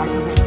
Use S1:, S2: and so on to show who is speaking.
S1: 아시죠?